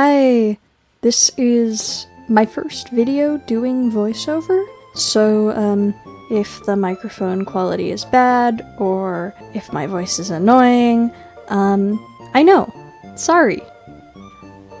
Hi, this is my first video doing voiceover, so um, if the microphone quality is bad or if my voice is annoying, um, I know. Sorry.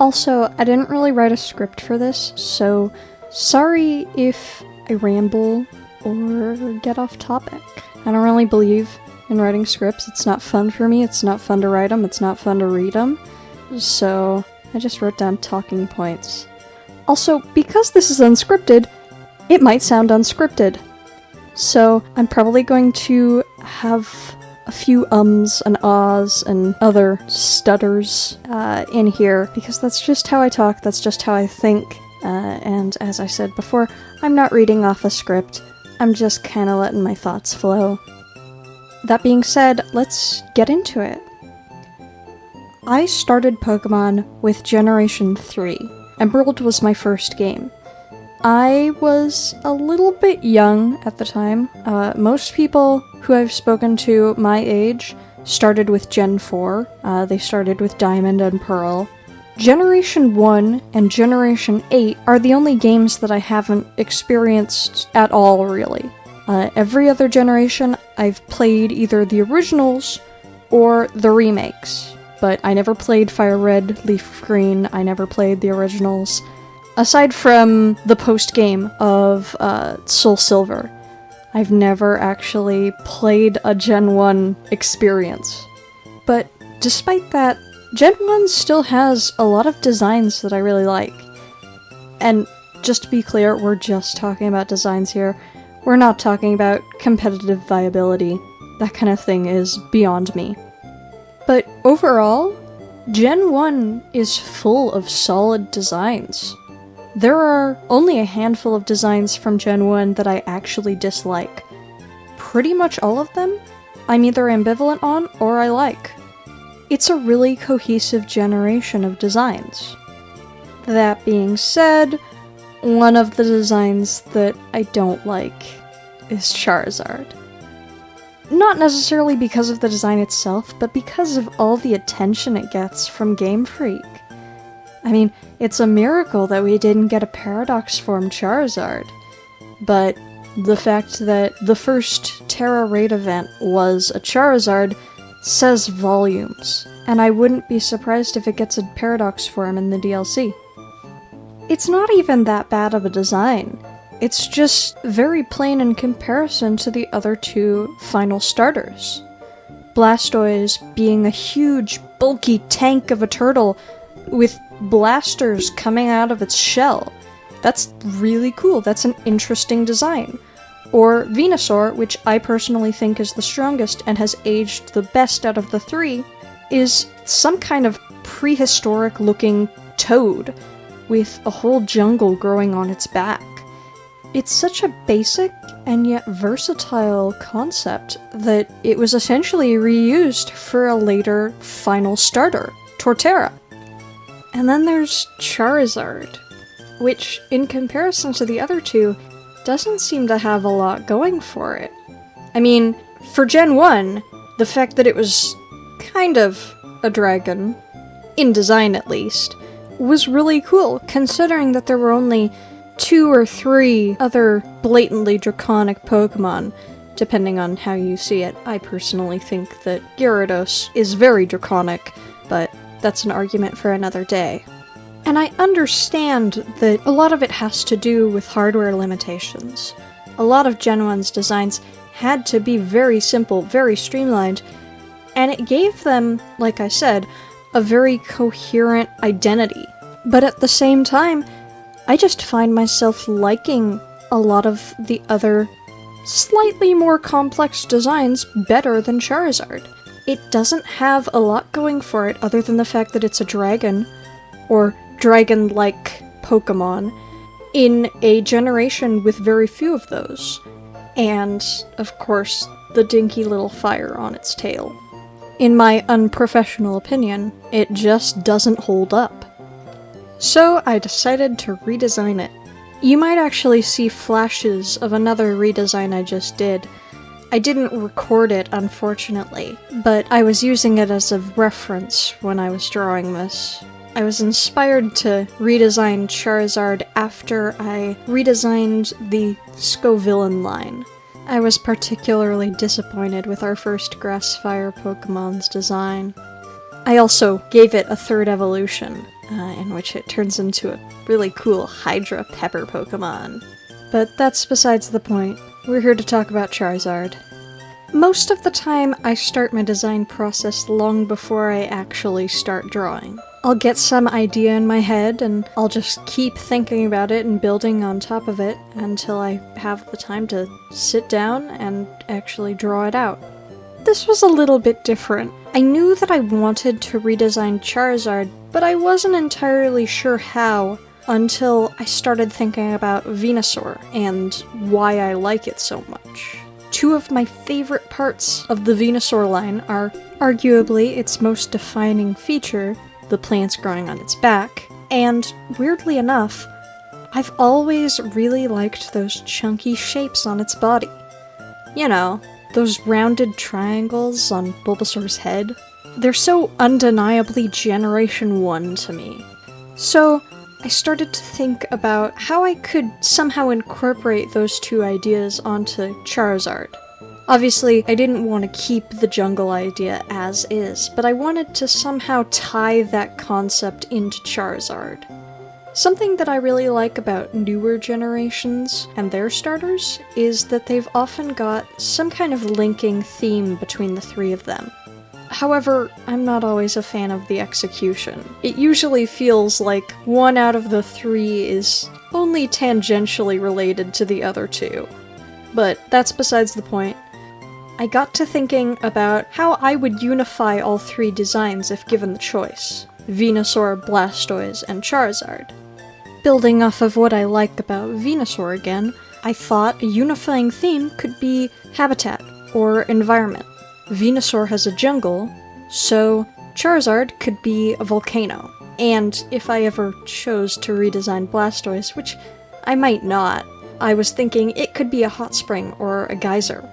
Also, I didn't really write a script for this, so sorry if I ramble or get off topic. I don't really believe in writing scripts. It's not fun for me. It's not fun to write them. It's not fun to read them. So I just wrote down talking points. Also, because this is unscripted, it might sound unscripted. So I'm probably going to have a few ums and ahs and other stutters uh, in here because that's just how I talk, that's just how I think. Uh, and as I said before, I'm not reading off a script, I'm just kind of letting my thoughts flow. That being said, let's get into it. I started Pokemon with Generation 3. Emerald was my first game. I was a little bit young at the time. Uh, most people who I've spoken to my age started with Gen 4. Uh, they started with Diamond and Pearl. Generation 1 and Generation 8 are the only games that I haven't experienced at all, really. Uh, every other generation, I've played either the originals or the remakes but I never played Fire Red, Leaf Green, I never played the originals. Aside from the post game of uh, Soul Silver, I've never actually played a Gen 1 experience. But despite that, Gen 1 still has a lot of designs that I really like. And just to be clear, we're just talking about designs here. We're not talking about competitive viability. That kind of thing is beyond me. Overall, Gen 1 is full of solid designs. There are only a handful of designs from Gen 1 that I actually dislike. Pretty much all of them, I'm either ambivalent on or I like. It's a really cohesive generation of designs. That being said, one of the designs that I don't like is Charizard. Not necessarily because of the design itself, but because of all the attention it gets from Game Freak. I mean, it's a miracle that we didn't get a Paradox Form Charizard. But the fact that the first Tera Raid event was a Charizard says volumes, and I wouldn't be surprised if it gets a Paradox Form in the DLC. It's not even that bad of a design. It's just very plain in comparison to the other two final starters. Blastoise being a huge, bulky tank of a turtle with blasters coming out of its shell. That's really cool, that's an interesting design. Or Venusaur, which I personally think is the strongest and has aged the best out of the three, is some kind of prehistoric looking toad with a whole jungle growing on its back. It's such a basic and yet versatile concept that it was essentially reused for a later final starter, Torterra. And then there's Charizard, which, in comparison to the other two, doesn't seem to have a lot going for it. I mean, for Gen 1, the fact that it was kind of a dragon, in design at least, was really cool, considering that there were only two or three other blatantly draconic Pokemon, depending on how you see it. I personally think that Gyarados is very draconic, but that's an argument for another day. And I understand that a lot of it has to do with hardware limitations. A lot of Gen 1's designs had to be very simple, very streamlined, and it gave them, like I said, a very coherent identity. But at the same time, I just find myself liking a lot of the other slightly more complex designs better than Charizard. It doesn't have a lot going for it other than the fact that it's a dragon, or dragon-like Pokemon, in a generation with very few of those. And, of course, the dinky little fire on its tail. In my unprofessional opinion, it just doesn't hold up. So I decided to redesign it. You might actually see flashes of another redesign I just did. I didn't record it, unfortunately, but I was using it as a reference when I was drawing this. I was inspired to redesign Charizard after I redesigned the Scovillain line. I was particularly disappointed with our first Grass Fire Pokemon's design. I also gave it a third evolution, uh, in which it turns into a really cool Hydra Pepper Pokemon. But that's besides the point. We're here to talk about Charizard. Most of the time, I start my design process long before I actually start drawing. I'll get some idea in my head and I'll just keep thinking about it and building on top of it until I have the time to sit down and actually draw it out. This was a little bit different. I knew that I wanted to redesign Charizard, but I wasn't entirely sure how until I started thinking about Venusaur and why I like it so much. Two of my favorite parts of the Venusaur line are arguably its most defining feature, the plants growing on its back, and weirdly enough, I've always really liked those chunky shapes on its body. You know, those rounded triangles on Bulbasaur's head. They're so undeniably Generation 1 to me. So, I started to think about how I could somehow incorporate those two ideas onto Charizard. Obviously, I didn't want to keep the jungle idea as is, but I wanted to somehow tie that concept into Charizard. Something that I really like about newer generations and their starters is that they've often got some kind of linking theme between the three of them. However, I'm not always a fan of the execution. It usually feels like one out of the three is only tangentially related to the other two. But that's besides the point. I got to thinking about how I would unify all three designs if given the choice. Venusaur, Blastoise, and Charizard. Building off of what I like about Venusaur again, I thought a unifying theme could be habitat or environment. Venusaur has a jungle, so Charizard could be a volcano. And if I ever chose to redesign Blastoise, which I might not, I was thinking it could be a hot spring or a geyser.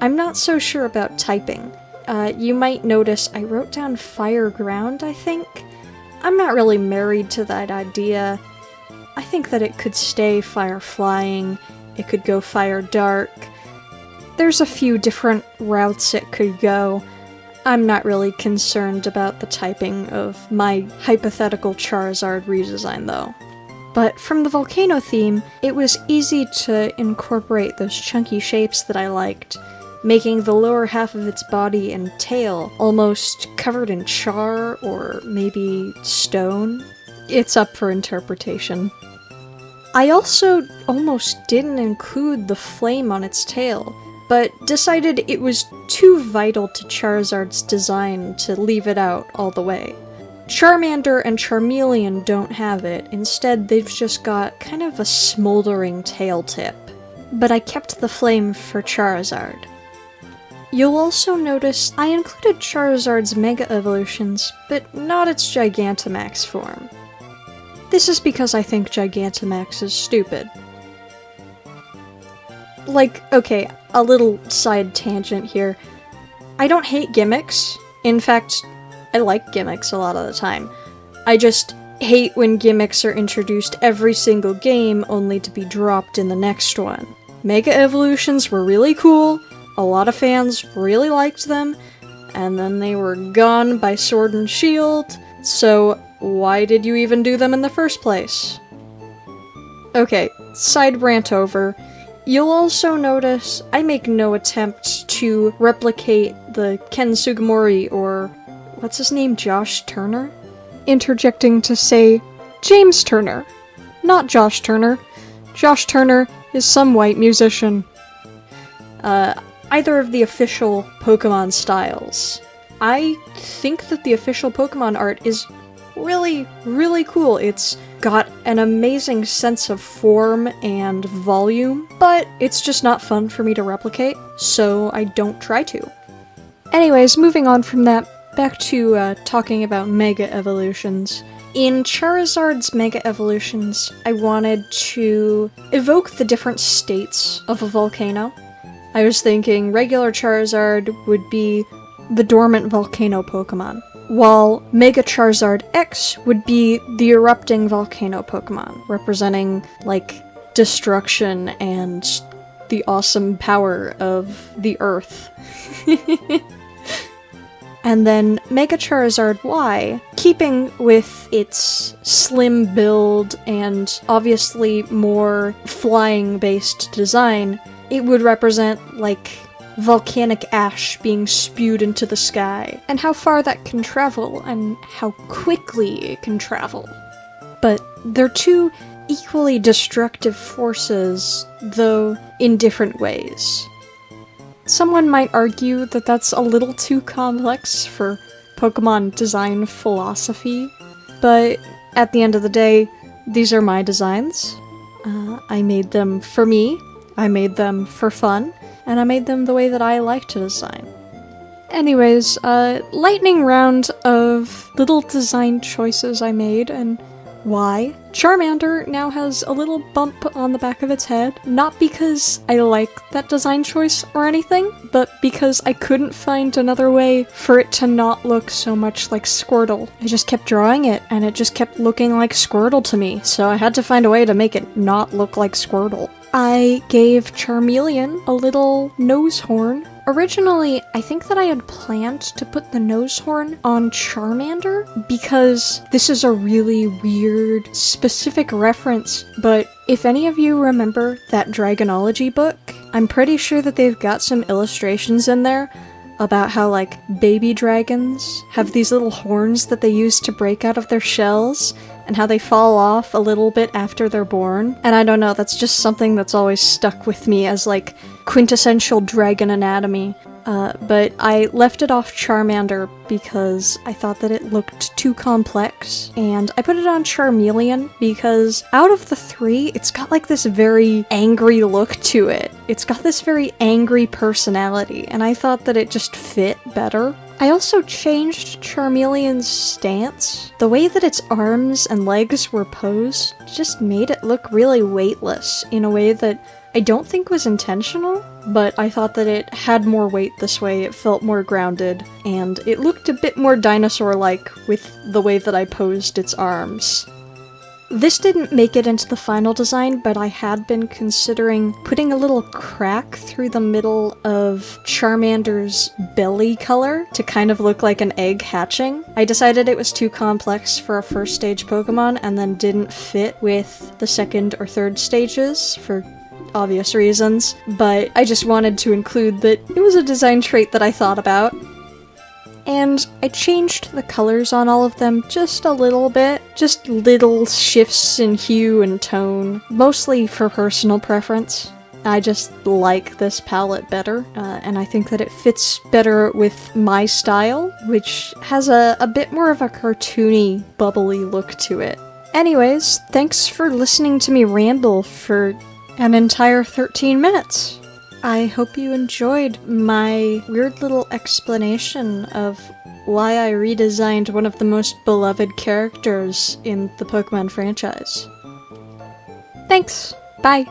I'm not so sure about typing. Uh, you might notice I wrote down fire ground, I think. I'm not really married to that idea. I think that it could stay fire flying, it could go fire dark, there's a few different routes it could go. I'm not really concerned about the typing of my hypothetical Charizard redesign though. But from the volcano theme, it was easy to incorporate those chunky shapes that I liked, making the lower half of its body and tail almost covered in char or maybe stone. It's up for interpretation. I also almost didn't include the flame on its tail, but decided it was too vital to Charizard's design to leave it out all the way. Charmander and Charmeleon don't have it, instead they've just got kind of a smoldering tail tip. But I kept the flame for Charizard. You'll also notice I included Charizard's Mega Evolutions, but not its Gigantamax form. This is because I think Gigantamax is stupid. Like, okay, a little side tangent here. I don't hate gimmicks. In fact, I like gimmicks a lot of the time. I just hate when gimmicks are introduced every single game only to be dropped in the next one. Mega Evolutions were really cool, a lot of fans really liked them, and then they were gone by Sword and Shield, so why did you even do them in the first place? Okay, side rant over. You'll also notice I make no attempt to replicate the Ken Sugimori or what's his name, Josh Turner? Interjecting to say James Turner, not Josh Turner. Josh Turner is some white musician. Uh, either of the official Pokemon styles. I think that the official Pokemon art is really, really cool. It's got an amazing sense of form and volume, but it's just not fun for me to replicate, so I don't try to. Anyways, moving on from that, back to uh, talking about Mega Evolutions. In Charizard's Mega Evolutions, I wanted to evoke the different states of a volcano. I was thinking regular Charizard would be the dormant volcano Pokemon. While Mega Charizard X would be the erupting volcano Pokemon, representing like destruction and the awesome power of the earth. and then Mega Charizard Y, keeping with its slim build and obviously more flying based design, it would represent like volcanic ash being spewed into the sky, and how far that can travel, and how quickly it can travel. But they're two equally destructive forces, though in different ways. Someone might argue that that's a little too complex for Pokemon design philosophy, but at the end of the day, these are my designs. Uh, I made them for me, I made them for fun, and I made them the way that I like to design. Anyways, uh, lightning round of little design choices I made, and why? Charmander now has a little bump on the back of its head, not because I like that design choice or anything, but because I couldn't find another way for it to not look so much like Squirtle. I just kept drawing it, and it just kept looking like Squirtle to me, so I had to find a way to make it not look like Squirtle. I gave Charmeleon a little nose horn. Originally, I think that I had planned to put the nose horn on Charmander because this is a really weird, specific reference, but if any of you remember that Dragonology book, I'm pretty sure that they've got some illustrations in there about how, like, baby dragons have these little horns that they use to break out of their shells, and how they fall off a little bit after they're born. And I don't know, that's just something that's always stuck with me as, like, quintessential dragon anatomy. Uh, but I left it off Charmander because I thought that it looked too complex, and I put it on Charmeleon because out of the three, it's got like this very angry look to it. It's got this very angry personality, and I thought that it just fit better. I also changed Charmeleon's stance. The way that its arms and legs were posed just made it look really weightless in a way that I don't think was intentional, but I thought that it had more weight this way, it felt more grounded, and it looked a bit more dinosaur-like with the way that I posed its arms. This didn't make it into the final design, but I had been considering putting a little crack through the middle of Charmander's belly color to kind of look like an egg hatching. I decided it was too complex for a first stage Pokemon and then didn't fit with the second or third stages for obvious reasons, but I just wanted to include that it was a design trait that I thought about. And I changed the colors on all of them just a little bit, just little shifts in hue and tone, mostly for personal preference. I just like this palette better, uh, and I think that it fits better with my style, which has a, a bit more of a cartoony, bubbly look to it. Anyways, thanks for listening to me ramble for an entire 13 minutes. I hope you enjoyed my weird little explanation of why I redesigned one of the most beloved characters in the Pokemon franchise. Thanks! Bye!